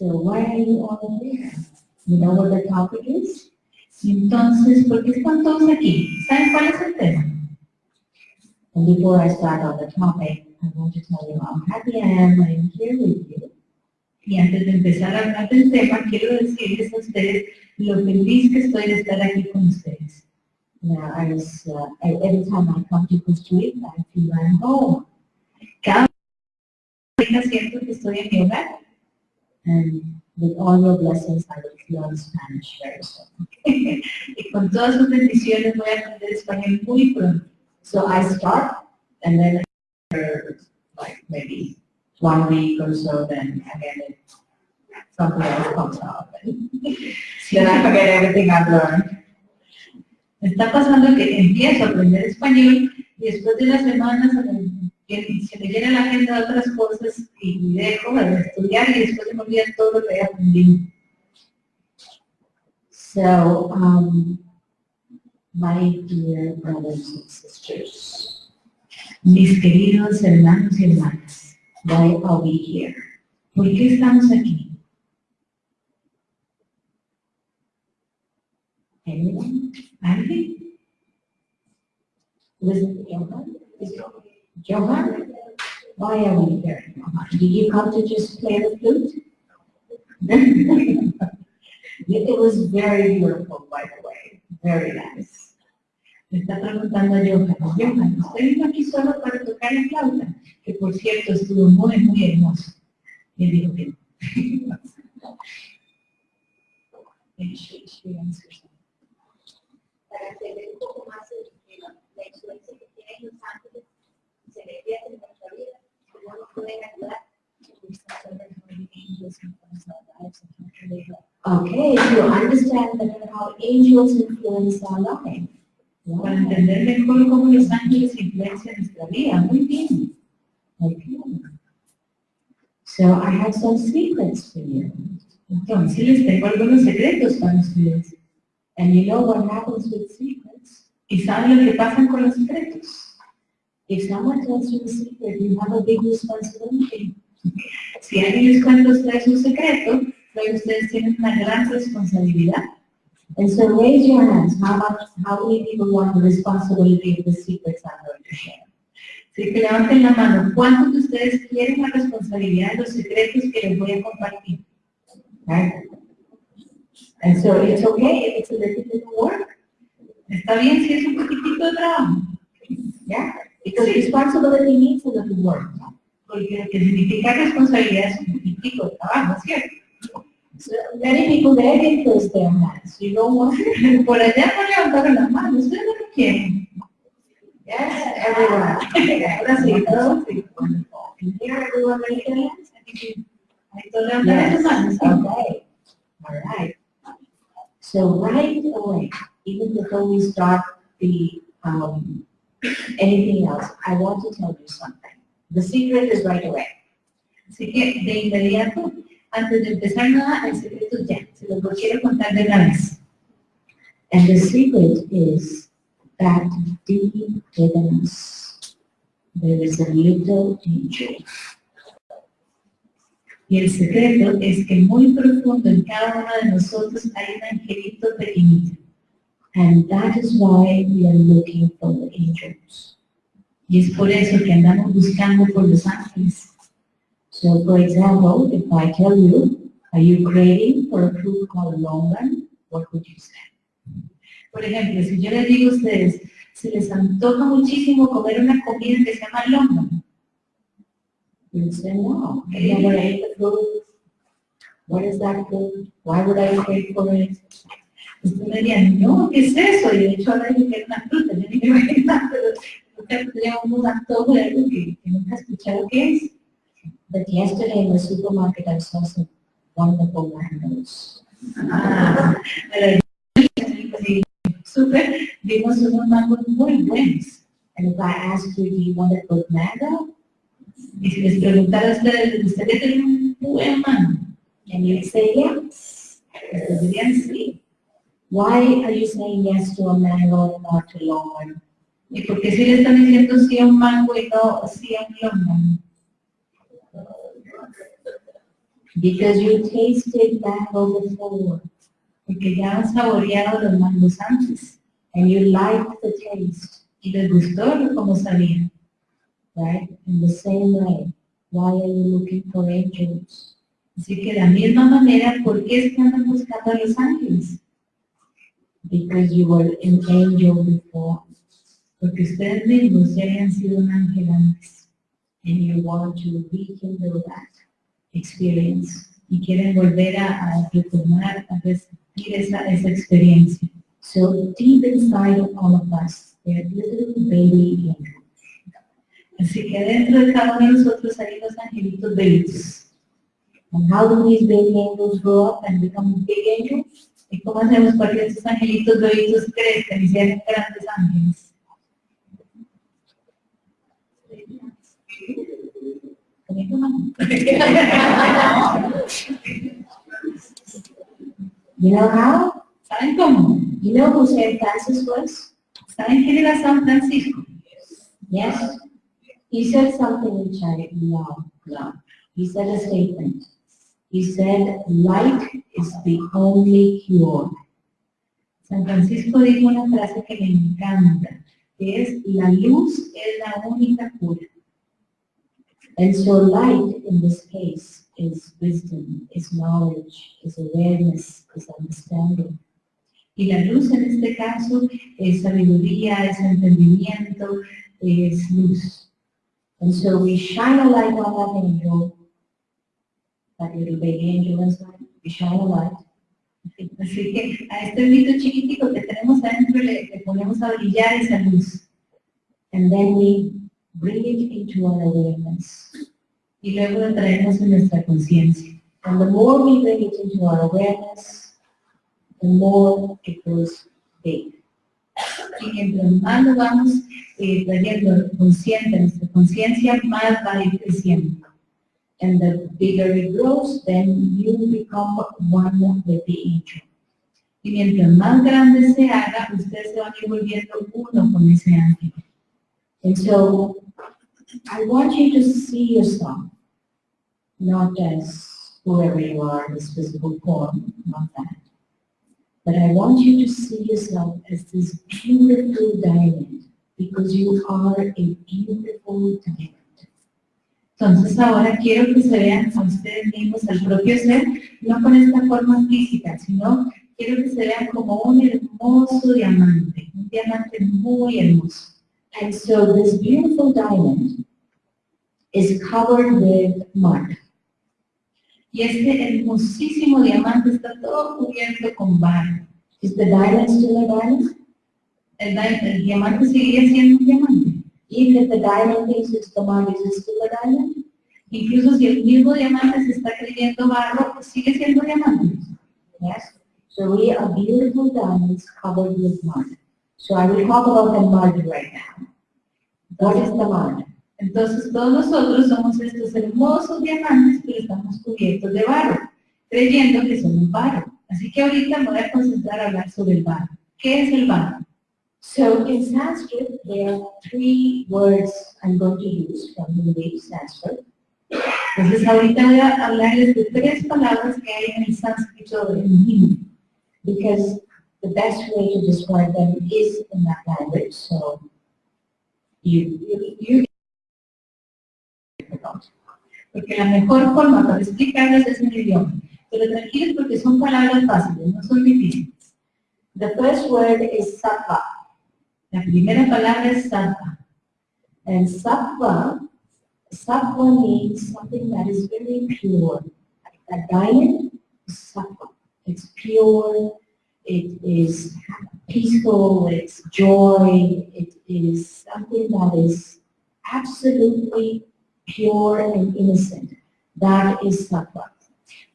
So why are you all here? You know what the topic is? Entonces, ¿por qué están todos aquí? ¿Saben cuál es el tema? And before I start on the topic, I want to tell you how happy I am when I'm here with you. Y antes de empezar a hablar del tema, quiero decirles a ustedes lo feliz que estoy de estar aquí con ustedes. Now, I was, uh, I- every time I come to Costa Rica, I feel I'm home. Cada vez siento que estoy en mi hogar. And with all your blessings, I will learn Spanish very soon. y con todas sus bendiciones voy a aprender español muy pronto. So I start, and then after like maybe one week or so, then again, it, something else comes up. and Then I forget everything I've learned. Me está pasando que empiezo a aprender español y después de las semanas que se me llena la agenda de otras cosas y dejo de estudiar y después me olvida todo lo que he aprendido. So, um, my dear brothers and sisters, Mis queridos hermanos y hermanas, why are we here? ¿por qué estamos aquí? Anyone? ¿Alguien? It Johan? Is it Johan? Why are we here, Did you come to just play the flute? It was very beautiful, by the way, very nice. Me está preguntando a Johan, Johan, ¿usted vino aquí solo para tocar la flauta? Que por cierto estuvo muy, muy hermoso. Y él dijo que no. Maybe she- she answers. para entender un poco más el- el- la influencia que tienen los ángeles, se le pierde en nuestra vida, cómo nos pueden ayudar. Okay, to understand better how angels influence our life. Para entender mejor cómo los ángeles influencian nuestra vida. Muy bien. Okay. So I have some secrets for you. Entonces les tengo algunos secretos para ustedes. And you know what happens with secrets? ¿Y saben lo que pasa con los secretos? If someone you a secret, you have a big responsibility. Si alguien les cuenta a ustedes un secreto, luego ustedes tienen una gran responsabilidad. And so raise your hands. How much, how many people want the responsibility of the secrets I'm going to share? Así que levanten la mano. ¿Cuántos de ustedes quieren la responsabilidad de los secretos que les voy a compartir? Right? And so it's okay if it's a little bit of work. ¿Está bien si es un poquitito de trabajo? Yeah? Because responsibility needs a little work. Porque lo que significa responsabilidad es un poquitico de trabajo, ¿cierto? So many people didn't raise their hands. You know what? Por allá no levantaron las manos, ustedes no lo quieren. Yes, everyone. Ahora sí, todos sí. Everyone raise their levantaron las Yes, manos. okay. All right. So right away, even before we start the, um, anything else, I want to tell you something. The secret is right away. Así que de inmediato, antes de empezar nada, el secreto ya, se los quiero contar de una vez. And the secret is that deep within us, there is a little angel. Y el secreto es que muy profundo en cada uno de nosotros hay un angelito pequeñito. And that is why we are looking for the angels. Y es por eso que andamos buscando por los ángeles. So for example, if I tell you, are you craving for a fruit called longan? What would you say? Por ejemplo, si yo les digo a ustedes, se les antoja muchísimo comer una comida que se llama longa. You say, no, I never ate the fruit. What is that fruit? Why would I crave for it? Ustedes me dirían, no, ¿qué es eso? Y de hecho ahora dije que era una fruta, yo ni me imaginaba, pero nunca tenía un antojo de algo que, que nunca he escuchado qué es. But yesterday in the supermarket, I saw some wonderful mangoes. Ah, súper, vimos unos mangos muy buenos. And if I asked you, do you want a good mango? Y si les preguntara a ustedes, ¿ustedes tienen un buen mango? And you'd say yes. Ustedes dirían sí. Why are you saying yes to a mango and not to longan? ¿Y por qué si le están diciendo sí a un mango y no sí a un longan? Because you tasted mango before porque ya han saboreado los mangos antes and you liked the taste, y les gustó como sabían. right? In the same way, why are you looking for angels? Así que de la misma manera, ¿por qué es que andan buscando a los ángeles? Because you were an angel before Porque ustedes mismos ya habían sido un ángel antes and you want to rekindle that. experience y quieren volver a, a retomar, a resentir esa, esa experiencia. So deep inside of all of us, there are little baby angels. Así que dentro de cada uno de nosotros hay los angelitos bebitos. And how do these baby angels grow up and become big angels? ¿Y cómo hacemos para que esos angelitos bebitos crezcan y sean grandes ángeles? Know how? ¿Saben cómo? You know who St. Francis was? ¿Saben quién era San Francisco? Yes. He said something which I love, love. He said a statement. He said, light is the only cure. San Francisco dijo una frase que me encanta, es la luz es la única cura. And so light in this case is wisdom, is knowledge, is awareness, is understanding. Y la luz en este caso es sabiduría, es entendimiento, es luz. And so we shine a light on that angel, that little baby angel shine a light. Así que a este mito chiquitico que tenemos adentro le, le ponemos a brillar esa luz. And then we bring it into our awareness. Y luego lo traemos en nuestra conciencia. And the more we bring it into our awareness, the more it grows big. Y mientras más lo vamos eh, trayendo consciente, nuestra conciencia, más va a ir creciendo. And the bigger it grows, then you become one with the angel. Y mientras más grande se haga, se van a ir volviendo uno con ese ángel. And so I want you to see yourself, not as whoever you are this physical form, not that. But I want you to see yourself as this beautiful diamond, because you are a beautiful diamond. Entonces ahora quiero que se vean a ustedes mismos, al propio ser, no con esta forma física, sino quiero que se vean como un hermoso diamante, un diamante muy hermoso. And so this beautiful diamond is covered with mud. Y este hermosísimo diamante está todo cubierto con barro. Is the diamond still a diamond? El, el diamante seguiría siendo un diamante. If the diamond the is still diamond? Incluso si el mismo diamante se está creyendo barro, pues sigue siendo diamante. Yes. So we are beautiful diamonds covered with mud. So I will talk about the mud right now. What is the mud? Entonces todos nosotros somos estos hermosos diamantes, pero estamos cubiertos de barro, creyendo que somos barro. Así que ahorita me voy a concentrar a hablar sobre el barro. ¿Qué es el barro? So in Sanskrit, there are three words I'm going to use from the Hindi, Sanskrit. Entonces ahorita voy a hablarles de tres palabras que hay en el sánscrito en hindi. because the best way to describe them is in that language, so you, you, you Porque la mejor forma para explicarles es en el idioma. Pero tranquilos porque son palabras fáciles, no son difíciles. The first word is sattva, La primera palabra es sattva. and sattva, sattva means something that is very pure. A diamond is sattva. It's pure, it is peaceful, it's joy, it is something that is absolutely pure and innocent. That is sattva.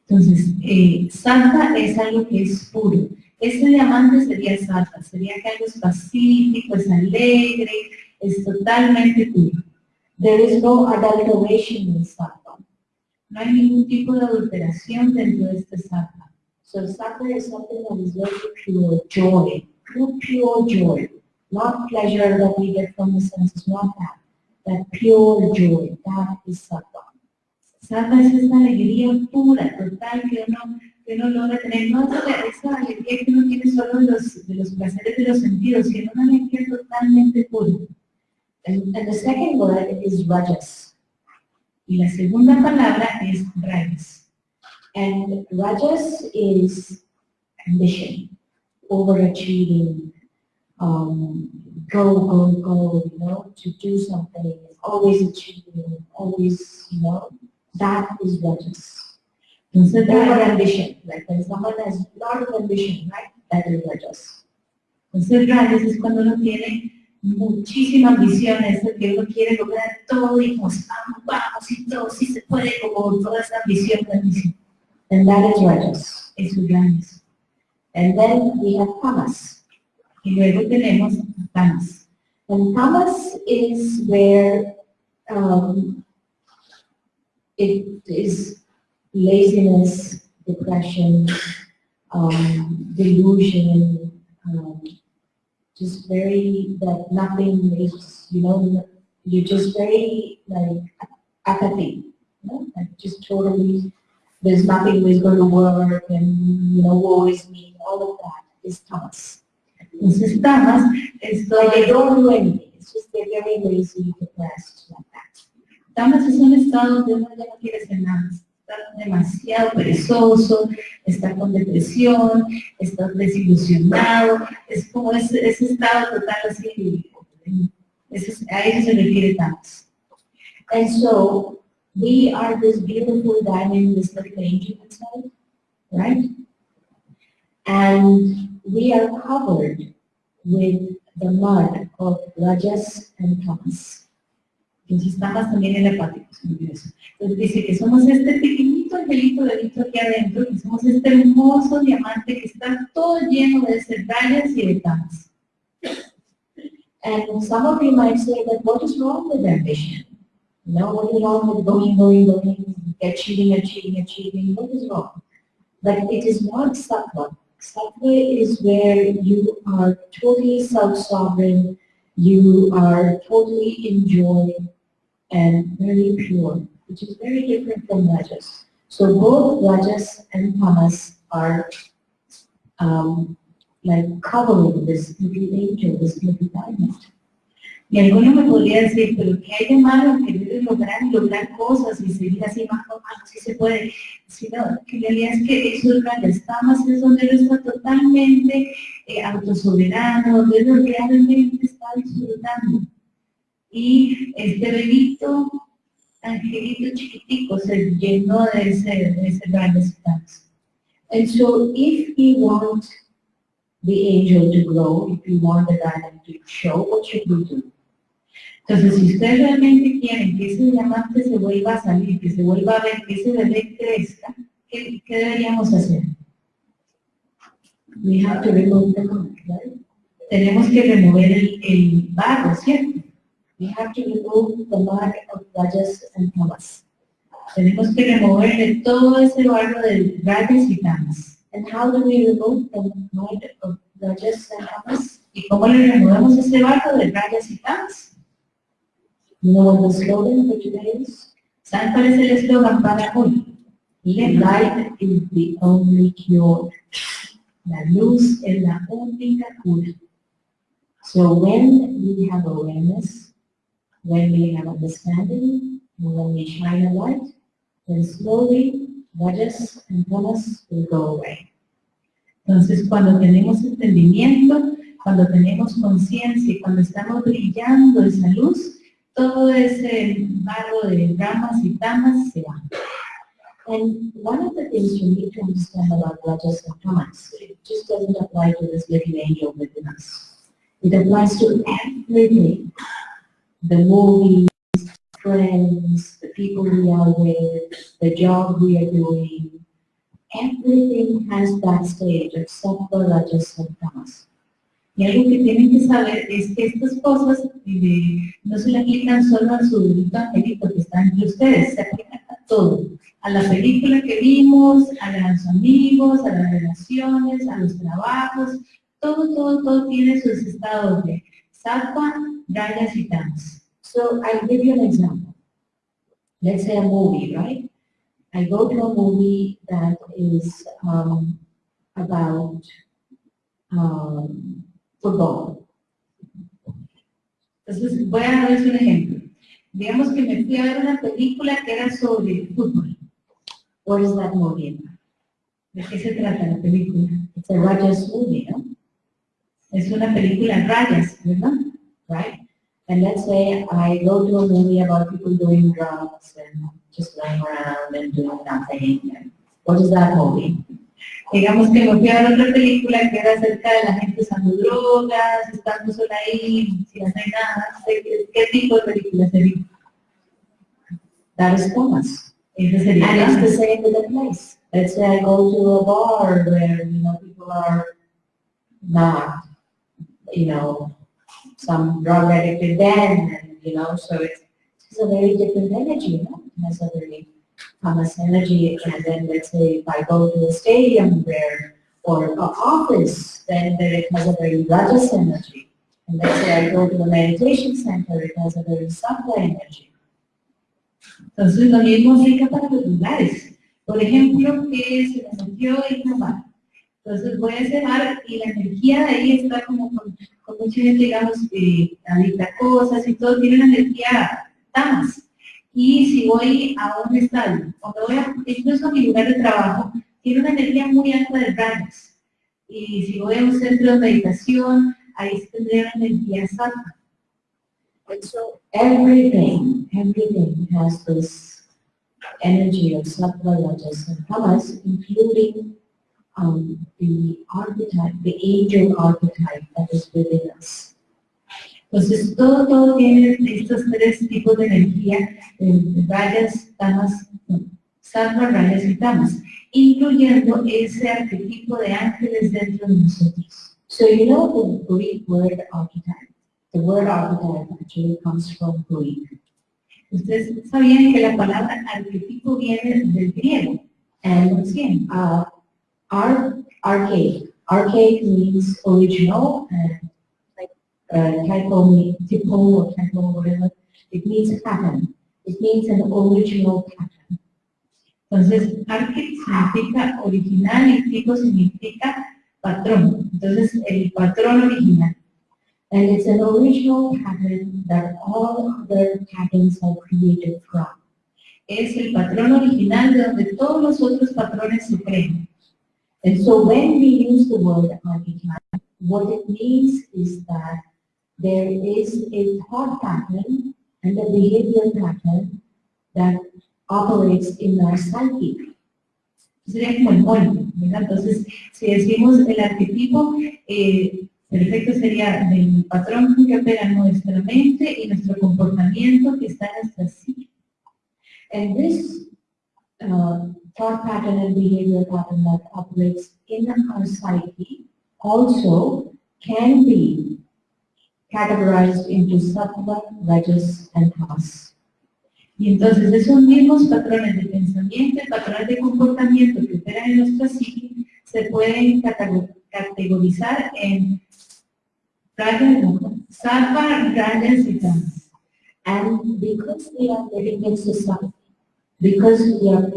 Entonces, eh, sattva es algo que es puro. Este diamante sería sattva, sería que algo es pacífico, es alegre, es totalmente puro. There is no adulteration in sattva. No hay ningún tipo de adulteración dentro de este sattva. So sattva is something that is very pure joy, pure, pure joy. Not pleasure that we get from the senses, not that. That pure joy, that is sattva. Sattva es esta alegría pura, total, que uno, que uno logra tener, no esa alegría que uno tiene solo de los, de los placeres de los sentidos, sino una alegría totalmente pura. And, and the second word is rajas. Y la segunda palabra es rajas. And rajas is ambition, overachieving, um, go, go, go, you know, to do something, always achieving, always, you know, that is rajas. Entonces, Over rajas, ambition, like when someone has a lot of ambition, right? That is rajas. entonces rajas es cuando uno tiene muchísima ambición, es que uno quiere lograr todo y pues vamos, vamos y todo, si se puede, como toda esa ambición, ambición. And that is rajas. Es rajas. And then we have tamas. Y luego tenemos tamas. And tamas is where um, it is laziness, depression, um, delusion, um, just very, that nothing is, you know, you're just very like apathy, you know, like just totally, there's nothing is going to work and, you know, woe is me, all of that is tamas. Entonces tamas es todo Like they don't do anything, it's just they're very lazy, depressed, like that. Tamas es un estado donde uno ya no quiere hacer nada, demasiado perezoso, está con depresión, está desilusionado, es como ese, ese estado total así, a eso se refiere. And so we are this beautiful diamond, this little angel inside, right? And we are covered with the mud of Rajas and Tamas. Entonces tamas también olvidó eso. Entonces dice que somos este pequeñito angelito bebito aquí adentro, que somos este hermoso diamante que está todo lleno de rayas y de tamas. And some of you might say that what is wrong with ambition? You know, what is wrong with going, going, going, achieving, achieving, achieving, what is wrong? But it is not sattva. Sattva is where you are totally self-sovereign, you are totally enjoying and very pure, which is very different from rajas. So both rajas and tamas are um, like covering this little angel, this little diamond. Y alguno me podría decir, pero ¿qué hay de malo en querer lograr y lograr cosas y seguir así más o menos, si se puede? Sino que en realidad es que esos grandes tamas es donde uno está totalmente eh, autosoberano, donde uno realmente está disfrutando. Y este bebito, angelito chiquitico, se llenó de ese, de ese grandes tamas. And so if we want the angel to grow, if we want the diamond to show, what should we do? Entonces, si ustedes realmente quieren que ese diamante se vuelva a salir, que se vuelva a ver, que ese bebé crezca, ¿qué, qué deberíamos hacer? We have to remove the right? Tenemos que remover el, el barro, ¿cierto? We have to remove the mud of rajas and tamas. Tenemos que removerle todo ese barro de rayas y tamas. And how do we remove the mud of rajas and tamas? ¿Y cómo le removemos ese barro de rayas y tamas? What the slogan for today is? ¿Saben cuál es el eslogan para hoy? Light is the only cure. La luz es la única cura. So when we have awareness, when we have understanding, and when we shine a light, then slowly rajas and tamas will go away. Entonces, cuando tenemos entendimiento, cuando tenemos conciencia y cuando estamos brillando esa luz, todo ese barro de ramas y tamas se va. And one of the things you need to understand about rajas and tamas, it just doesn't apply to this little angel within us. It applies to everything. The movies, friends, the people we are with, the job we are doing. Everything has that stage sattva, rajas and tamas. Y algo que tienen que saber es que estas cosas eh, no se le aplican solo a su bebito angelito que está entre ustedes, se aplican a todo. A la película que vimos, a los amigos, a las relaciones, a los trabajos, todo, todo, todo tiene sus estados de sattva, rayas y tamas. So I'll give you an example. Let's say a movie, right? I go to a movie that is um, about um, football. Entonces, voy a darles un ejemplo. Digamos que me fui a ver una película que era sobre fútbol. What is that movie? ¿De qué se trata la película? It's a Rajas movie, no? Es una película en rayas, ¿verdad? right? And let's say I go to a movie about people doing drugs and just lying around and doing nothing. And what is that movie? Digamos que me fui a ver otra película que era acerca de la gente usando drogas, estando sola ahí, sin hacer nada. ¿Qué, tipo de película sería? That is sería. And it's the same with the place. Let's say I go to a bar where, you know, people are not, you know, some drug addicted then, and, you know, so it's, it's a very different energy, you know, it has a very Thomas energy, and then let's say if I go to a stadium where, or an office, then there it has a very Rajas energy. And let's say I go to a meditation center, it has a very Sattva energy. Entonces lo mismo aplica para los lugares. Por ejemplo, que se me metió en bar. Entonces voy ese bar y la energía de ahí está como con, con digamos, eh, adicta cosas y todo, tiene una energía tamas. Y si voy a un estadio, o me voy a, incluso a mi lugar de trabajo, tiene una energía muy alta de rayos. Y si voy a un centro de meditación, ahí tendría una energía santa. So everything, everything has this energy of sattva, and tamas, including um, the archetype, the angel archetype that is within us. Entonces, todo, todo tiene estos tres tipos de energía, eh, rayas, tamas, no, sattva, rayas y tamas, incluyendo ese arquetipo de ángeles dentro de nosotros. So you know the Greek word archetype. The word archetype actually comes from Greek. Ustedes sabían que la palabra arquetipo viene del griego, And uh, ar- archaic, archaic means original and like uh, typo, typo or typo, whatever. It means pattern. It means an original pattern. Entonces, arque significa original y tipo significa patrón. Entonces, el patrón original. And it's an original pattern that all other patterns are created from. Es el patrón original de donde todos los otros patrones se crean. And so when we use the word archetype, what it means is that there is a thought pattern and a behavior pattern that operates in our psyche. sería como el molde, ¿verdad? Entonces, si decimos el arquetipo, eh, perfecto sería del patrón que opera nuestra mente y nuestro comportamiento que está en nuestra. And this uh, thought pattern and behavior pattern that operates in our psyche also can be categorized into sattva, rajas, and tamas. Y entonces esos mismos patrones de pensamiento patrones de comportamiento que operan en nuestra psique se pueden catego- categorizar en sattva, rayas y tamas. And because we are living in society, because we are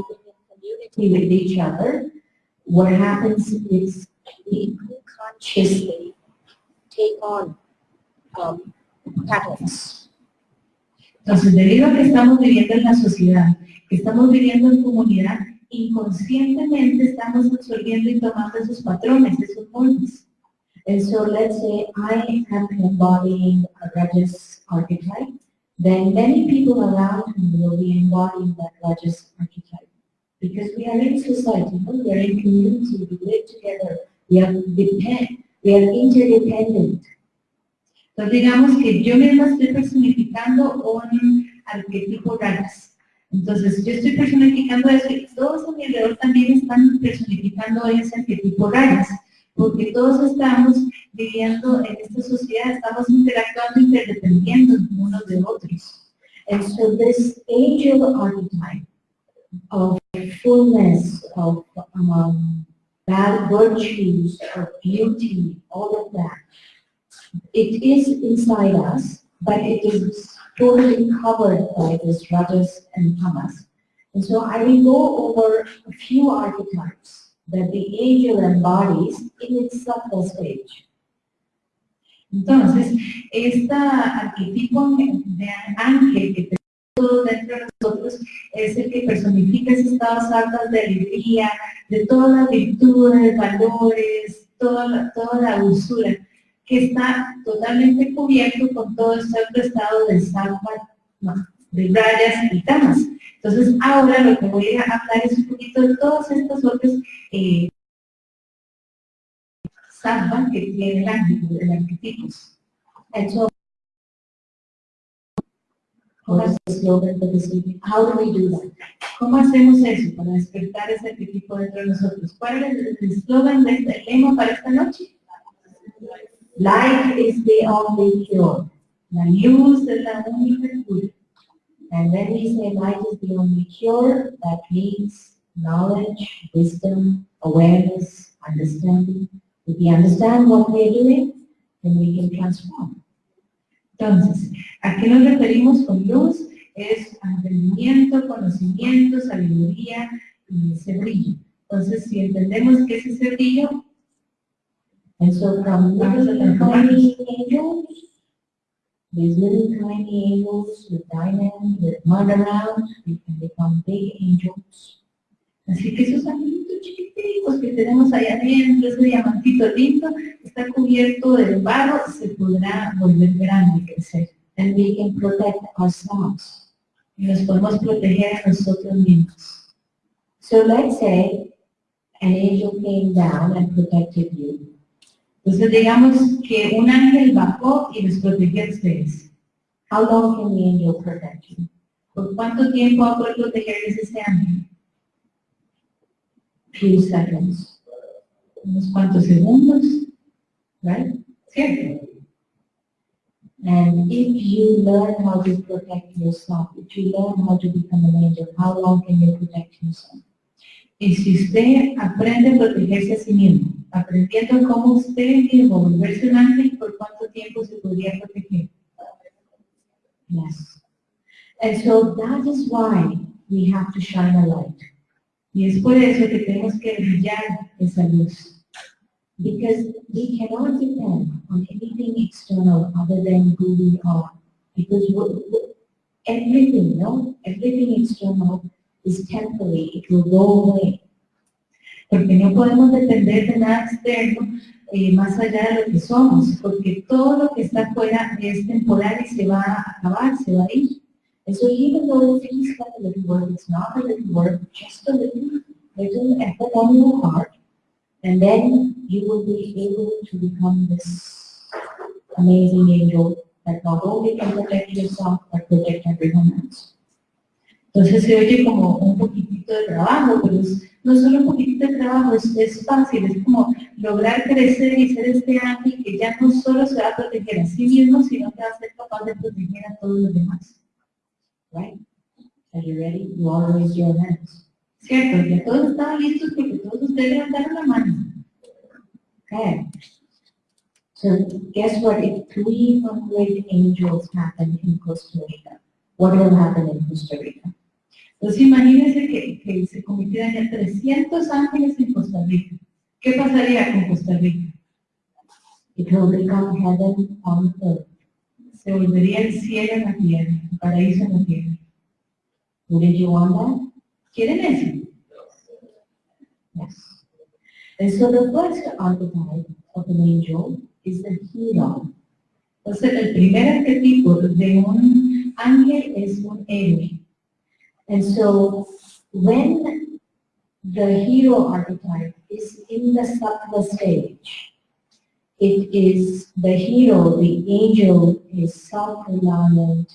community with each other, what happens is we unconsciously take on um, patterns. Entonces, debido a que estamos viviendo en la sociedad, que estamos viviendo en comunidad, inconscientemente estamos absorbiendo y tomando esos patrones, esos moldes. And so let's say I am embodying a Rajas archetype, then many people around me will be embodying that Rajas archetype. Because we are in society, we are in community, we live together, we are depend, we are interdependent. Entonces, digamos que yo misma estoy personificando un arquetipo rayas. Entonces, yo estoy personificando eso y todos a mi alrededor también están personificando ese arquetipo rayas. Porque todos estamos viviendo en esta sociedad, estamos interactuando, interdependiendo unos de otros. And so this angel archetype of fullness, of um, bad virtues, of beauty, all of that, it is inside us, but it is totally covered by this rajas and tamas. And so I will go over a few archetypes that the angel embodies in its subtle stage. Entonces, este arquetipo de ángel que tenemos es el que personifica esos estados altos de alegría, de todas las virtudes, valores, toda la, toda la dulzura, que está totalmente cubierto con todo este otro estado de sattva, no, de rayas y tamas. Entonces, ahora lo que voy a hablar es un poquito de todos estos otros eh, que tiene el el arquetipo. And so, evening? How do we do that? ¿Cómo hacemos eso para despertar ese arquetipo dentro de nosotros? ¿Cuál es el eslogan de este lema para esta noche? Light is the only cure. La luz es la única cura. And when we say light is the only cure, that means knowledge, wisdom, awareness, understanding. If we understand what we're doing, then we can transform. Entonces, ¿a qué nos referimos con luz? Es entendimiento, conocimiento, sabiduría y ese brillo. Entonces, si entendemos que es ese brillo, And so from Vamos a transformarnos. these little tiny angels with diamonds, with mud around, we can become big angels. Así que esos angelitos chiquititos que tenemos allá adentro, ese diamantito lindo, está cubierto de barro, se podrá volver grande y crecer. And we can protect ourselves. Y nos podemos proteger a nosotros mismos. So let's say an angel came down and protected you. Entonces, digamos que un ángel bajó y les protegió a ustedes. How long can the angel protect you? ¿Por cuánto tiempo va a poder protegerles ese ángel? Few seconds. Unos cuantos segundos, ¿right? ¿Cierto? And if you learn how to protect yourself, if you learn how to become an angel, how long can you protect yourself? Y si usted aprende a protegerse a sí mismo, aprendiendo cómo usted mismo volverse un ángel, ¿por cuánto tiempo se podría proteger? Yes. And so that is why we have to shine a light. Y es por eso que tenemos que brillar esa luz. Because we cannot depend on anything external other than who we are. Because everything, no, everything external is temporary, it will go away. Porque no podemos depender de nada externo eh, más allá de lo que somos, porque todo lo que está afuera es temporal y se va a acabar, se va a ir. And so even though it feels a little work, it's not a little work, just a little, little effort on your part. And then you will be able to become this amazing angel that not only can protect yourself, but protect everyone else. Entonces se oye como un poquitito de trabajo, pero es- no solo un poquitito de trabajo, es, es fácil, es como lograr crecer y ser este ángel que ya no solo se va a proteger a sí mismo, sino que va a ser capaz de proteger a todos los demás. Right? Are you ready? You all raise your hands. ¿Cierto? Ya todos estaban listos porque todos ustedes levantaron la mano. Okay. So guess what? If 300 angels happen in Costa Rica, what will happen in Costa Rica? Entonces imagínense que, que se convirtieran ya 300 ángeles en Costa Rica. ¿Qué pasaría con Costa Rica? It will become heaven on earth. Se volvería el cielo en la tierra, el paraíso en la tierra. ¿Quieren eso? Yes. And so the first archetype of an angel is the hero. Entonces el primer arquetipo de un ángel es un héroe. And so when the hero archetype is in the sattva stage, it is the hero, the angel is self-reliant,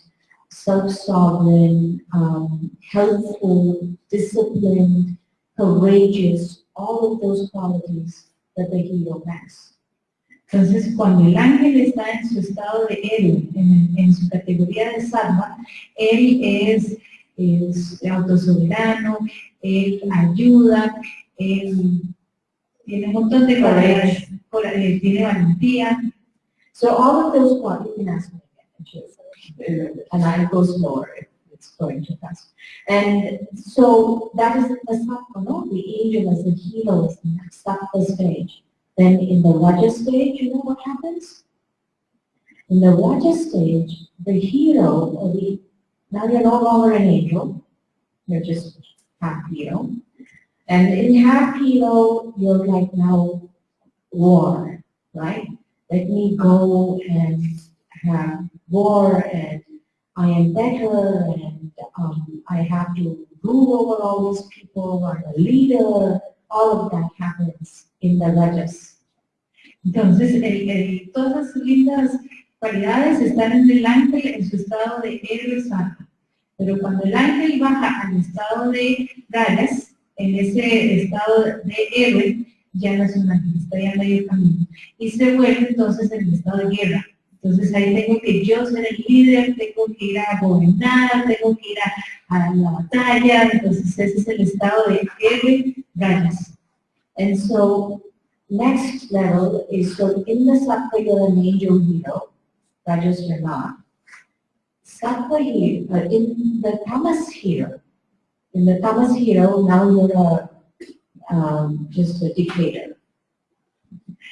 self-sovereign, um, helpful, disciplined, courageous, all of those qualities that the hero has. Entonces, cuando el ángel está en su estado de héroe, en, en su categoría de salva, él es, es autosoberano, él ayuda, él tiene un montón de cualidades, cora- eh, tiene valentía. So all of those qualities, Jay. and I'll go slower. it's going too fast. And so that is the sattva, no? The angel as the hero is in that sattva stage. Then in the Raja stage, you know what happens? In the Raja stage, the hero, the, now you're no longer an angel, you're just half hero. And in half hero, you're like now war, right? Let me go and have war and I am better and um, I have to rule over all these people, I'm a leader, all of that happens in the Rajas. Entonces, el- el- todas esas lindas cualidades están en el ángel en su estado de héroe santo. Pero cuando el ángel baja al estado de Rajas, en ese estado de héroe, ya no ya medio camino. Y se vuelve entonces en el estado de guerra. Entonces ahí tengo que yo ser el líder, tengo que ir a gobernar, tengo que ir a, a la batalla. Entonces ese es el estado de héroe Rajas. And so next level is so in the Sattva you're an angel hero, Rajas not. Sattva hero, uh, in the Tamas hero, in the Tamas hero now you're a, um, just a dictator.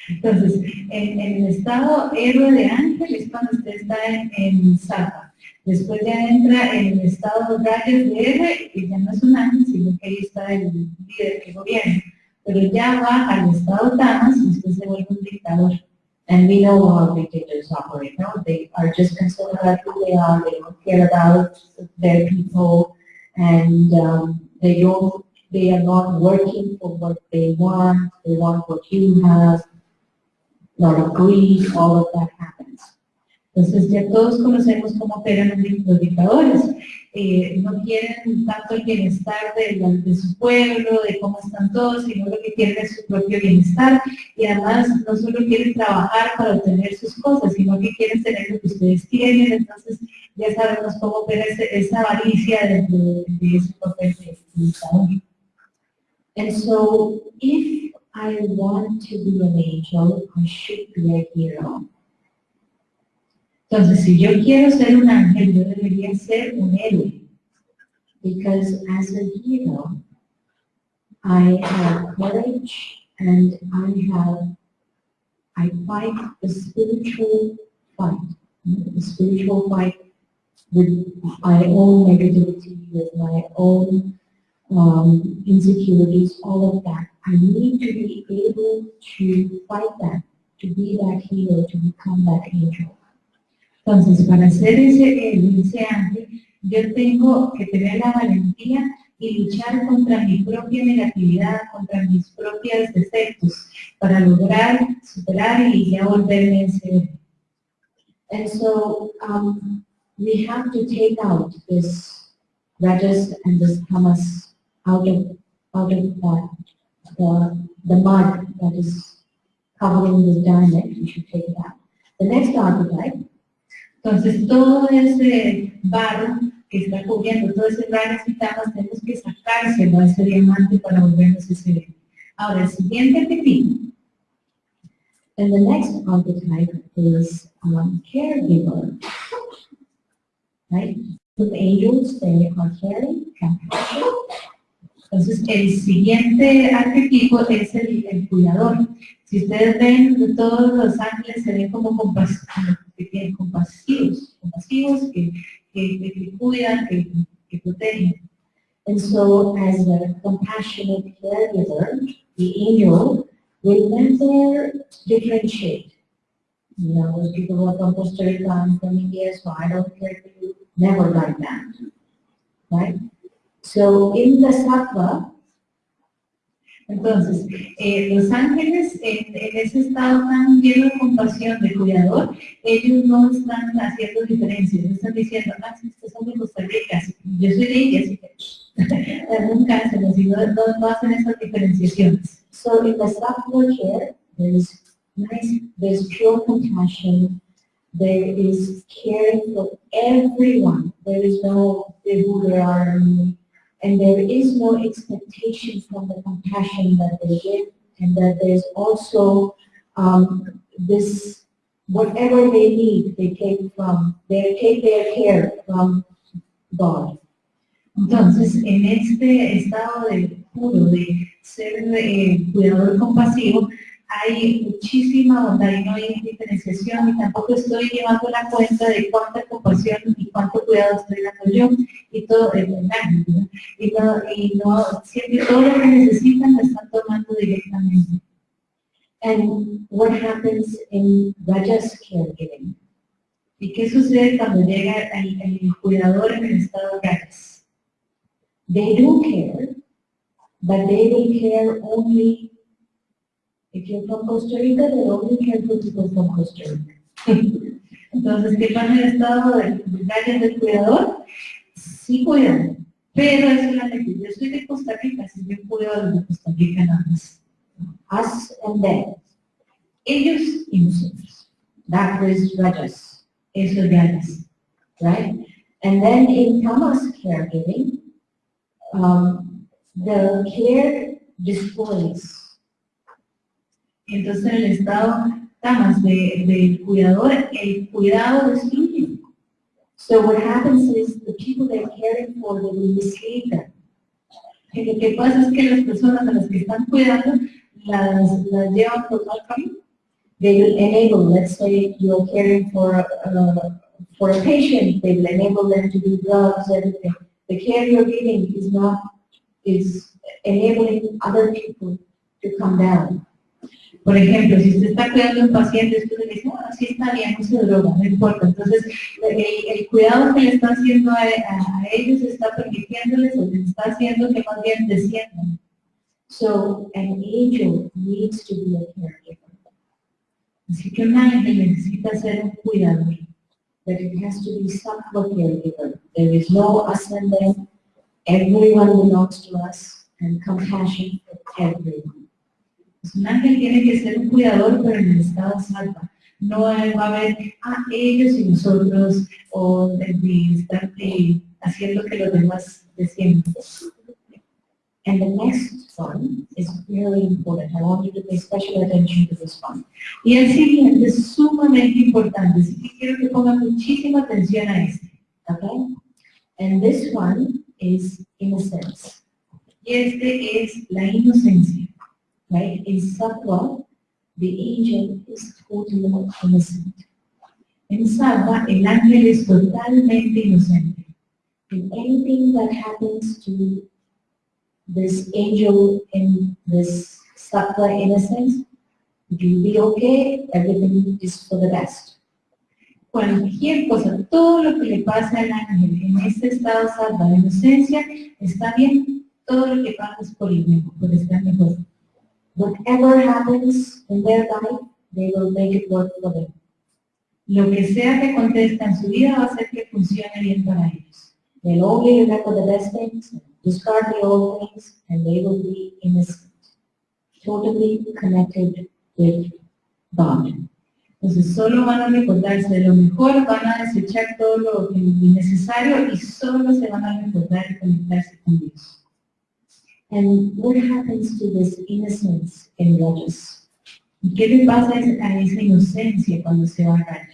Entonces, en, en el estado héroe de ángel es cuando usted está en, en Sattva. Después ya entra en el estado rayos de héroe, que ya no es un ángel, sino que ahí está el líder que gobierna. Pero ya va al estado tamas y usted se vuelve un dictador. And we know how dictators operate, no? They are just concerned about who they are, they don't care about their people, and um, they don't, they are not working for what they want, they want what you have, a lot of greed, all of that happens. Entonces ya todos conocemos cómo operan los dic- los dictadores. Eh, no quieren tanto el bienestar de, la- de su pueblo, de cómo están todos, sino lo que quieren es su propio bienestar. Y además no solo quieren trabajar para obtener sus cosas, sino que quieren tener lo que ustedes tienen. Entonces ya sabemos cómo opera ese- esa avaricia de, de ese papel de dictador. And so, if I want to be an angel, I should be a hero. Entonces, si yo quiero ser un ángel, yo debería ser un héroe. Because as a hero, I have courage and I have, I fight the spiritual fight, the spiritual fight with my own negativity, with my own um, insecurities, all of that. I need to be able to fight that, to be that hero, to become that angel. Entonces, para ser ese, héroe, ese ángel, yo tengo que tener la valentía y luchar contra mi propia negatividad, contra mis propios defectos, para lograr superar y ya volverme ese. And so um, we have to take out this rajas and this tamas out of out of the the mud that is covering this diamond. We should take it out. The next archetype Entonces, todo ese barro que está cubriendo, todo ese barro y tenemos que sacárselo a ese diamante para volvernos ese héroe. Ahora, el siguiente pepino. and the next archetype is um, caregiver. Right? The angels they are caring, Entonces, el siguiente arquetipo es el, cuidador. Si ustedes ven, todos los ángeles se ven como compas- como que tienen compasivos, compasivos que, que, que- cuidan, que, que protegen. And so as a compassionate caregiver, the angel will never differentiate. You know, those people who are from Costa Rica and from India, so I don't care for you, never like that. Right? So in the sattva, Entonces, eh, los ángeles en, ese estado tan lleno de compasión, de cuidador, ellos no están haciendo diferencias, están diciendo, ah, si son de Costa yo soy de India, así que nunca hacen así, no, no, no hacen esas diferenciaciones. so in the sattva care, there is nice, there's pure compassion, there is caring for everyone. There is no they are, and there is no expectation from the compassion that they give, and that there's also um, this whatever they need, they take from they take their care from God. Entonces, en este estado de puro, de ser eh, cuidador compasivo, hay muchísima y no hay diferenciación y tampoco estoy llevando la cuenta de cuánta compasión y cuánto cuidado estoy dando yo y todo verdad, ¿no? y no, y no siempre todo lo que necesitan lo están tomando directamente. And what happens in Raja's caregiving? ¿Y qué sucede cuando llega el, el cuidador en el estado Rajas? They do care, but they will care only if you're from Costa Rica, they only care for people from Costa Rica. Entonces, ¿qué pasa en el estado de Rajas del cuidador? Sí cuidan, pero es solamente, yo soy de Costa Rica, si yo cuido de Costa Rica nada más. Us and them. Ellos y nosotros. That is Rajas, Eso es Rajas. right? And then in Tamas caregiving, um, the care displays Entonces, en el estado tamas de, del cuidador, el cuidado destruye. So what happens is the people they're caring for, will mislead them. Y lo que pasa es que las personas a las que están cuidando las, las llevan por mal camino. They will enable, let's say you're caring for, uh, for a patient, they will enable them to do drugs, everything. The care you're giving is not, is enabling other people to come down. Por ejemplo, si usted está cuidando un paciente, usted le dice, bueno, sí está bien, no se droga, no importa. Entonces, el, cuidado que le está haciendo a, ellos está permitiéndoles o les está haciendo que más bien desciendan. So an angel needs to be a caregiver, Así que un ángel necesita ser un cuidador. but it has to be sattva caregiver. There is no them, everyone belongs to us, and compassion for everyone. Un ángel tiene que ser un cuidador, pero en el estado salva. No va a haber, ah, ellos y nosotros, o de estar eh, haciendo que los demás desciendan. And the next one is really important. I want you to pay special attention to this one. Y el siguiente es sumamente importante, así que quiero que pongan muchísima atención a este. Okay? And this one is innocence, Y este es la inocencia. Right? In sattva, the angel is totally innocent. In Salva, el ángel es totalmente inocente. And anything that happens to this angel in this sattva innocence, it will be okay, everything is for the best. Cualquier cosa, todo lo que le pasa al ángel en este estado salva de inocencia, está bien. Todo lo que pasa es por el mejor, por estar mejor. Whatever happens in their life, they will make it work for them. Lo que sea que contesta en su vida va a hacer que funcione bien para ellos. They'll only remember the best things, discard the old things, and they will be innocent, totally connected with God. Entonces solo van a recordarse de lo mejor, van a desechar todo lo innecesario y solo se van a recordar y conectarse con Dios. And what happens to this innocence in? ¿Y qué le pasa a esa, inocencia cuando se va a?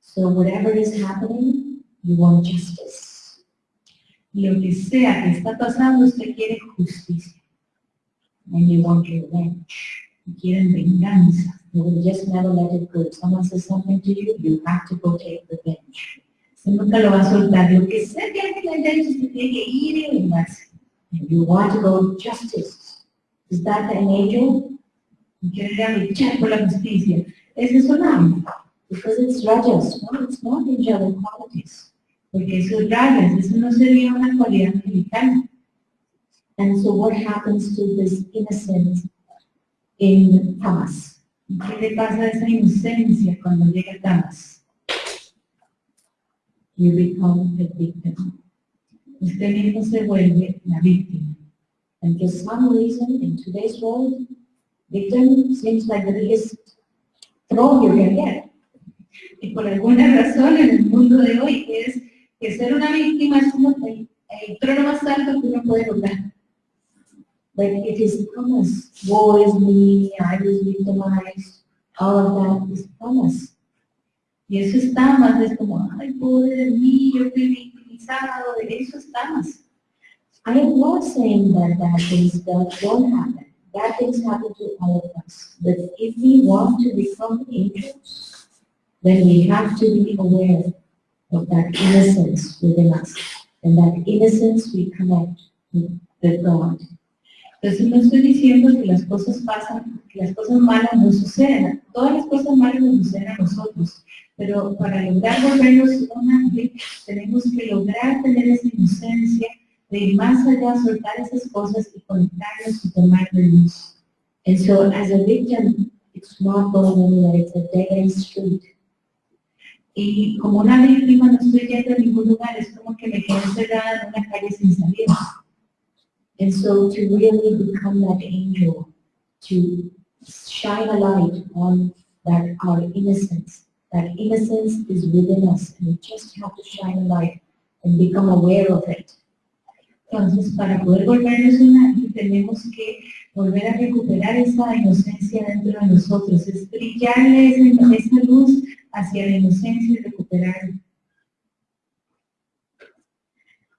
So whatever is happening, you want justice. Lo que sea que está pasando, usted quiere justicia, And you want revenge. quieren venganza. You will just never let it go. If someone says something to you, you have to go take revenge. Nunca lo va a soltar. Lo que sea que alguien le haya usted tiene que ir y vengarse. And you want go justice. An angel? Y quiere luchar por la justicia. Es un ángel, Because it's Rajas. No, it's not angelic qualities. porque eso es rayas, eso no sería una cualidad angelical. And so what happens to this innocence in Tamas? ¿Y qué le pasa a esa inocencia cuando llega Tamas? You become a victim. Usted mismo se vuelve la víctima. And for some reason, in today's world, victim seems like the biggest throw you can get. Y por alguna razón en el mundo de hoy es que ser una víctima es como el, el trono más alto que uno puede lograr. Like it is Tamas. Woe is me, I was victimized. All of that is Tamas. Eso está más, es como, ay, pobre de mí, yo fui victimizado, eso estamos. I am not saying that bad things don't, happen. Bad things happen to all of us. But if we want to become angels, then we have to be aware of that innocence within us. And that innocence we connect with God. Entonces no estoy diciendo que las cosas pasan, que las cosas malas no suceden. Todas las cosas malas nos suceden a nosotros. Pero para lograr volvernos un ángel, tenemos que lograr tener esa inocencia de ir más allá, soltar esas cosas y conectarnos y tomar de luz. And so as a victim, it's not going anywhere, it's a dead end street. Y como una víctima no estoy yendo a ningún lugar, es como que me quedo encerrada en una calle sin salida. And so to really become that angel, to shine a light on that our innocence, that innocence is within us, and we just have to shine a light and become aware of it. Entonces, para poder volvernos un ángel, tenemos que volver a recuperar esa inocencia dentro de nosotros, es brillarle esa, esa luz hacia la inocencia y recuperarla.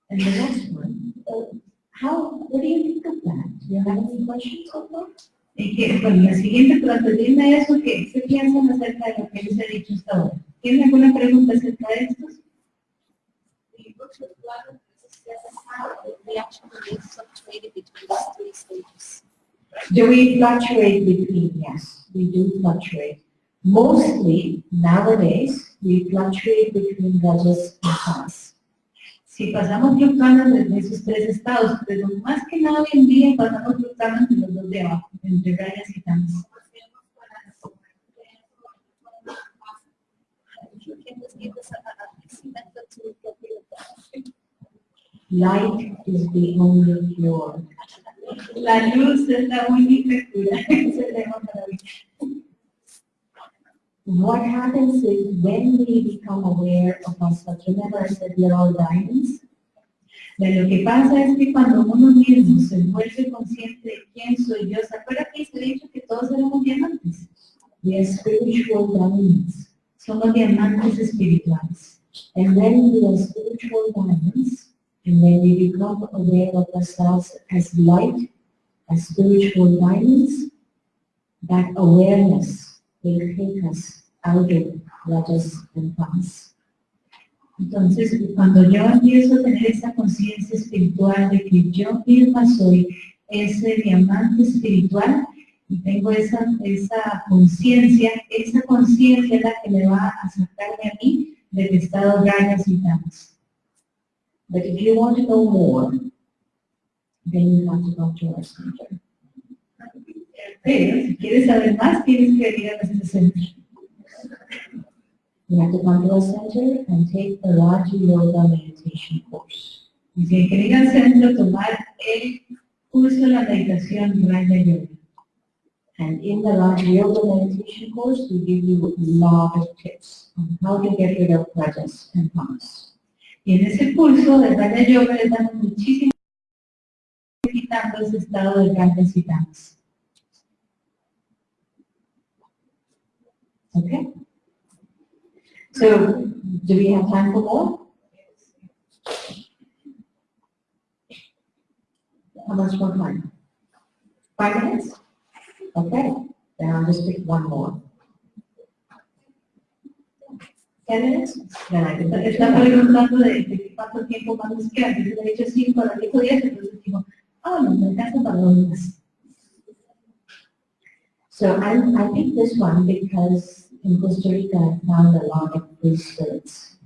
And the next one, how, what do you think of that? Do you have any questions on that? Que, bueno, la siguiente, antes de eso, ¿qué se piensan acerca de lo que les he dicho hasta ahora? ¿Tienen alguna pregunta acerca de esto? The books with is how the reaction rates fluctuated between these. Do we fluctuate between? Yes, we do fluctuate. Mostly nowadays, we fluctuate between rajas and tamas. Si pasamos fluctuando desde esos tres estados, pero más que nada hoy en día pasamos fluctuando entre los dos de abajo, entre rayas y tamas. Light is the only cure. La luz es la única cura. What happens is when we become aware of ourselves, remember I said we are all diamonds, De lo que pasa es que cuando uno mismo se vuelve consciente de quién soy yo, ¿se acuerda que se ha dicho que todos éramos diamantes? we are spiritual diamonds. Somos diamantes espirituales. And when we are spiritual diamonds, and when we become aware of ourselves as light, as spiritual diamonds, that awareness and tamas. Entonces, cuando yo empiezo a tener esa conciencia espiritual de que yo misma soy ese diamante espiritual y tengo esa, esa conciencia, esa conciencia es la que me va a sacarme a mí del estado rayas y tamas. But if you want to know more, then you have to go to our center. Pero si quieres saber más, tienes que venir a nuestro centro. You have to come to our center and take the Raja Yoga meditation course. Y si hay que ir al centro, tomar el curso de la meditación Raya Yoga. And in the Raja Yoga meditation course, we give you a lot of tips on how to get rid of rajas and tamas. Y en ese curso de Raya Yoga les damos muchísimo quitando ese estado de rayas y tamas. Okay? So, do we have time for more? How much more time? Five minutes? Okay, then I'll just pick one more. Ten minutes? Then I can, Está preguntando de, de cuánto tiempo más nos queda. Yo le he dicho cinco, le dijo diez, entonces digo, ah, no, me alcanza para dos más. so I, I picked this one because in Costa Rica found a lot of free spirits.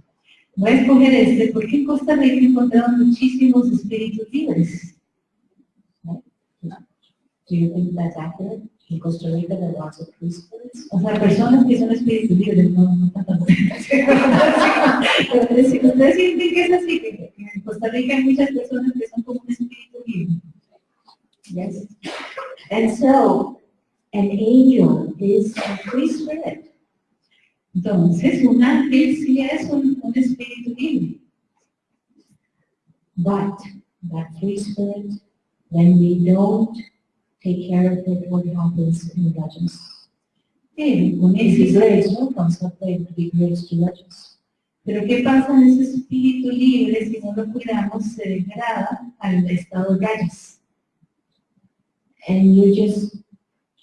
Voy a escoger este porque en Costa Rica he encontrado muchísimos espíritus libres. Do you think that's accurate? In Costa Rica there are lots of free spirits? O sea, personas que son espíritus libres, no, no tanto. Pero si ustedes en. Yes. And so, an angel is a free spirit. Entonces, un ángel sí es un, espíritu libre. But that free spirit, when we don't take care of it, what happens in rajas? Pero con ese the grades no comes up, they would be grades to legends. Pero ¿qué pasa en ese espíritu libre si no lo cuidamos? Se degrada al estado de rayas. And you just,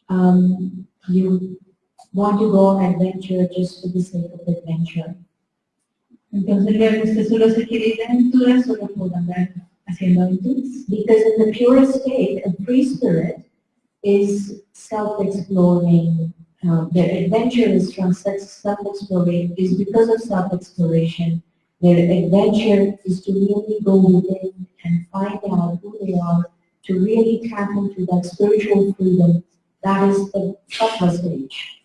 um, you want to go on adventure just for the sake of adventure. Entonces usted solo se quiere ir solo por andar haciendo aventuras. Because in the purest state, a free spirit is self-exploring. Uh, their adventure is from such self-exploration, is because of self-exploration. Their adventure is to really go within and find out who they are, to really tap into that spiritual freedom. That is the sattva stage.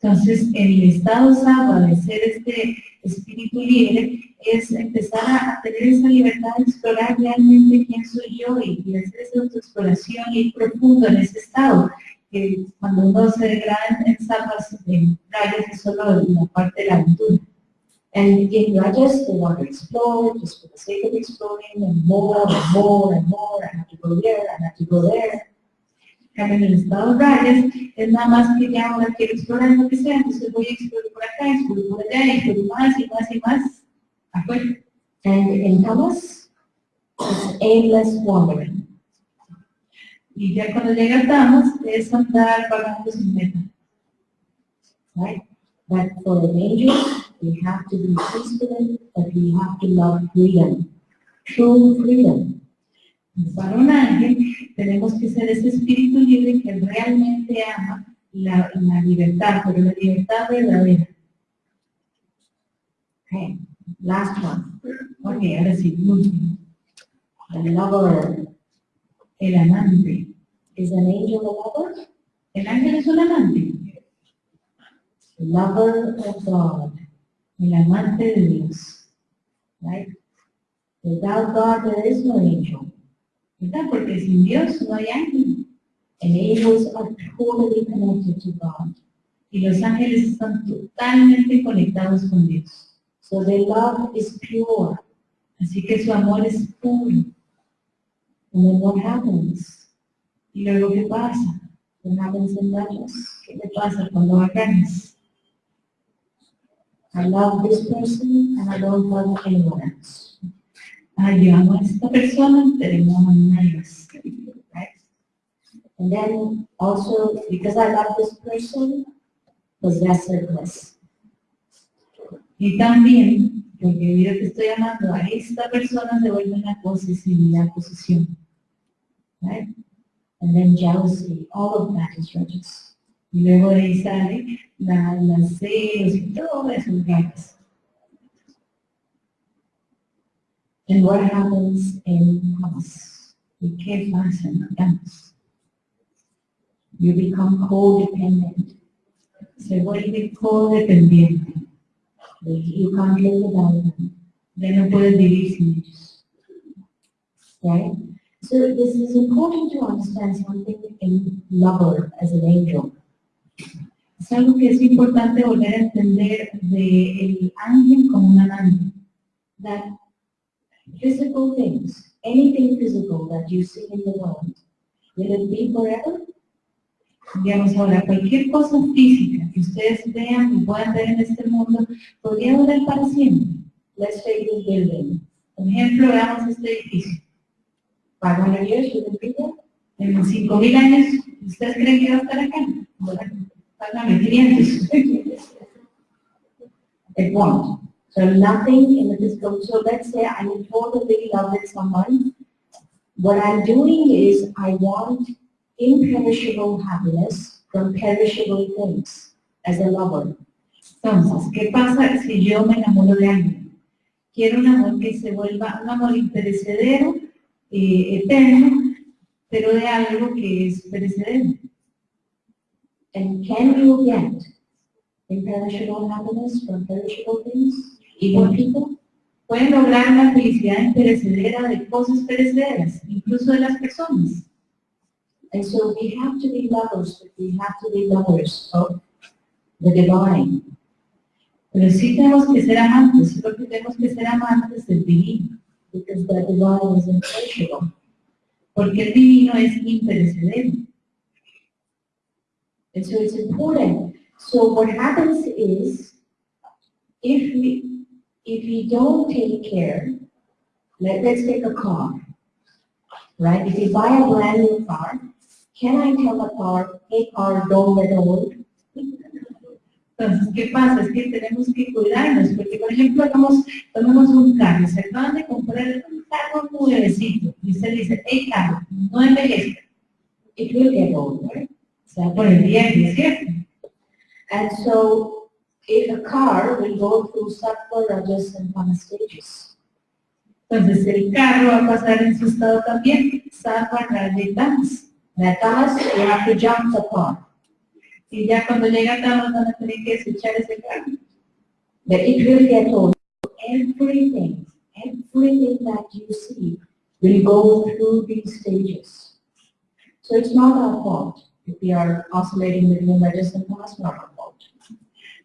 Entonces, el estado sattva de ser este espíritu libre es empezar a tener esa libertad de explorar realmente quién soy yo y, hacer esa autoexploración y ir profundo en ese estado. Que cuando uno se degrada en sattva, en rayas es solo la parte de la aventura. And in Rajas, they want to explore just for the sake of exploring and more and more and more. I have to go there, have to go there. En el estado rayas es nada más que ya ahora quiero explorar lo que sea, entonces voy a explorar por acá, exploro por allá, exploro más y más y más. Afuera. And in Tamas, it's aimless wandering. Y ya cuando llega a Tamas es andar vagando sin meta. right? But for an angel, we have to be peaceful, but we have to love freedom, true freedom. Para un ángel tenemos que ser ese espíritu libre que realmente ama la, la libertad, pero la libertad verdadera. Okay, last one, Ok, ahora sí, último. the lover. El amante. Is an angel a lover? El ángel es un amante. Lover of God, El amante de Dios. right? Without God, there is no angel. Porque sin Dios no hay ángel. Angels are totally connected to God. Y los ángeles están totalmente conectados con Dios. So their love is pure. Así que su amor es puro. And then what happens? ¿Y luego qué pasa? What happens in Rajas? ¿Qué le pasa cuando bajanes? I love this person and I don't love anyone else. Ah, yo amo a esta persona, a nadie más. right? And then also, because I love this person, possessiveness. Y también, porque debido a que estoy amando a esta persona, se vuelve una posesividad, posesión. right? And then jealousy, all of that is rajas. Y luego de ahí sale la, las celos y todo eso ganas. And what happens in house? ¿Y qué pasa en las? You become codependent. Se vuelve codependiente. You can't live without them, Ya no puedes vivir sin ellos. right? So this is important to understand something in lover as an angel. Es algo que es importante volver a entender del ángel como un amante. That physical things, anything physical that you see in the world, will it be forever? Digamos ahora, cualquier cosa física que ustedes vean y puedan ver en este mundo, podría durar para siempre. Let's take this building. Por ejemplo, veamos este edificio. 500 years, will it be? En 5.000 años, ¿ustedes creen que va a estar acá? Bueno, págame 500. It won't. So nothing in the physical, so let's say I'm totally love with someone. What I'm doing is I want imperishable happiness from perishable things as a lover. Entonces, ¿qué pasa si yo me enamoro de alguien? Quiero un amor que se vuelva un amor imperecedero, eh, eterno, pero de algo que es perecedero. And can you get imperishable happiness from perishable things, Bueno. people? Pueden lograr una felicidad imperecedera de cosas perecederas, incluso de las personas. And so we have to be lovers, but we have to be lovers of the divine. Pero sí tenemos que ser amantes, solo que tenemos que ser amantes del divino, because the divine is imperishable. porque el divino es imperecedero. And so it's important So what happens is, if we, if we don't take care, let, let's take a car, right? If you buy a brand new car, can I tell a car, hey car, don't get old? Entonces, ¿qué pasa? Es que tenemos que cuidarnos, porque por ejemplo, hagamos, tomemos un carro, se acaban de comprar un carro nuevecito, y usted dice, hey carro, no envejezca, It will get old, right? se va día y es cierto. And so, a car will go through and tamas stages. Entonces, el carro va a pasar en su estado también, tamas. Now tamas, you have to jump the car. Y ya cuando llega tamas van a tener que desechar ese carro. But it will get old. Everything, everything that you see will go through these stages. So it's not our fault if we are oscillating between not our fault.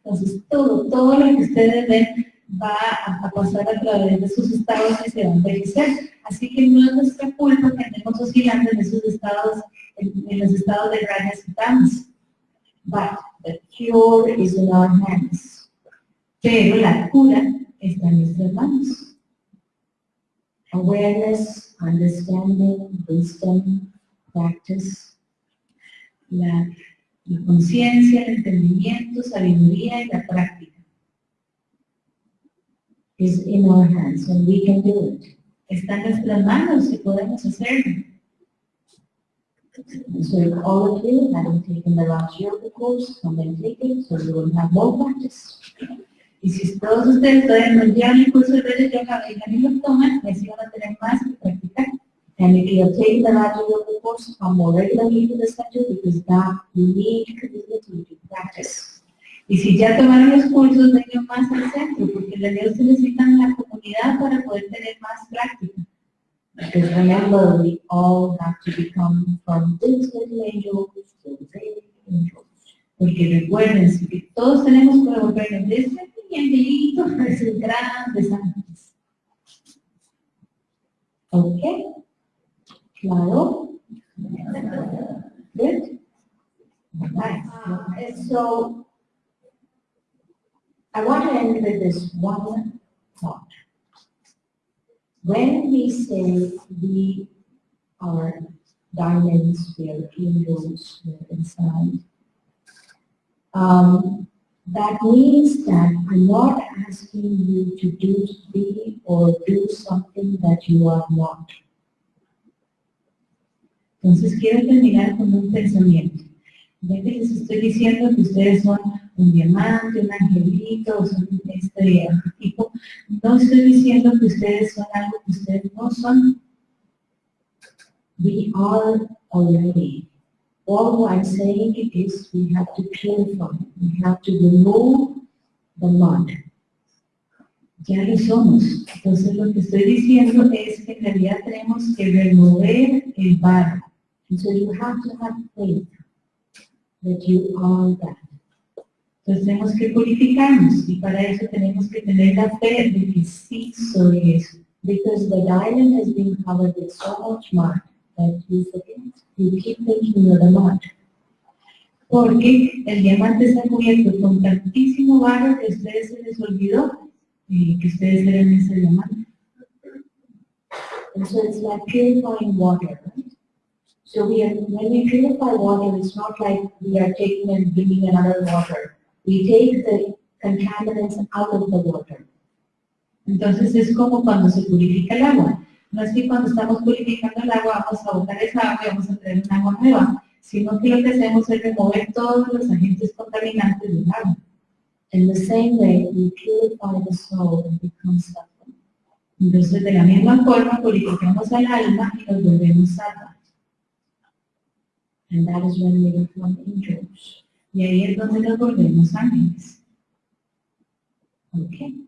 Entonces, todo, todo lo que ustedes ven va a, pasar a través de sus estados y se va a envejecer. Así que no es nuestra culpa que andemos oscilando en esos estados, en, en los estados de rayas y tamas. But the cure is in our hands. Pero la cura está en nuestras manos. Awareness, understanding, wisdom, practice, La, la conciencia, el entendimiento, sabiduría y la práctica. is in our hands and we can do it. Está en nuestras manos y podemos hacerlo. So if all of you haven't taken the Raj Yoga course, come and take it so you will have more practice. Y si todos ustedes todavía no llevan el curso de Yoga, vengan y lo toman, y así van a tener más que practicar. And if you have the Raj Yoga course, the because that practice. Y si ya tomaron los cursos, vengan más al centro, porque en realidad ustedes necesitan la comunidad para poder tener más práctica. Because remember, we all have to become from this little angel to great angels. Porque recuerden que todos tenemos que volvernos de pequeñito a grandes. Okay? Claro? Good? Nice. And so, I want to end with this one thought. When we say we are diamonds, we are angels, we are inside, um, that means that I'm not asking you to do, be or do something that you are not. Entonces quiero terminar con un pensamiento. Ya que les estoy diciendo que ustedes son un diamante, un angelito, son este tipo, no estoy diciendo que ustedes son algo que ustedes no son. We are already. All I'm saying is we have to purify, we have to remove the mud. Ya lo somos. Entonces lo que estoy diciendo es que en realidad tenemos que remover el barro. And so you have to have faith that you are that. Entonces tenemos que purificarnos y para eso tenemos que tener la fe de que sí soy eso. Because the diamond has been covered with so much mud that you forget. You keep thinking you're the mud. Porque el diamante está cubierto con tantísimo barro que ustedes se les olvidó eh, que ustedes eran ese diamante. And so it's like purifying water, right? So we are, when we purify water, it's not like we are taking and bringing another water. We take the contaminants out of the water. Entonces es como cuando se purifica el agua. No es que cuando estamos purificando el agua vamos a botar esa agua y vamos a tener un agua nueva, sino que lo que hacemos es remover todos los agentes contaminantes del agua. In the same way, we purify the soul and become suffering. Entonces de la misma forma purificamos al alma y nos volvemos alma. And that is when we become angels. Y ahí es donde nos volvemos ángeles. Okay?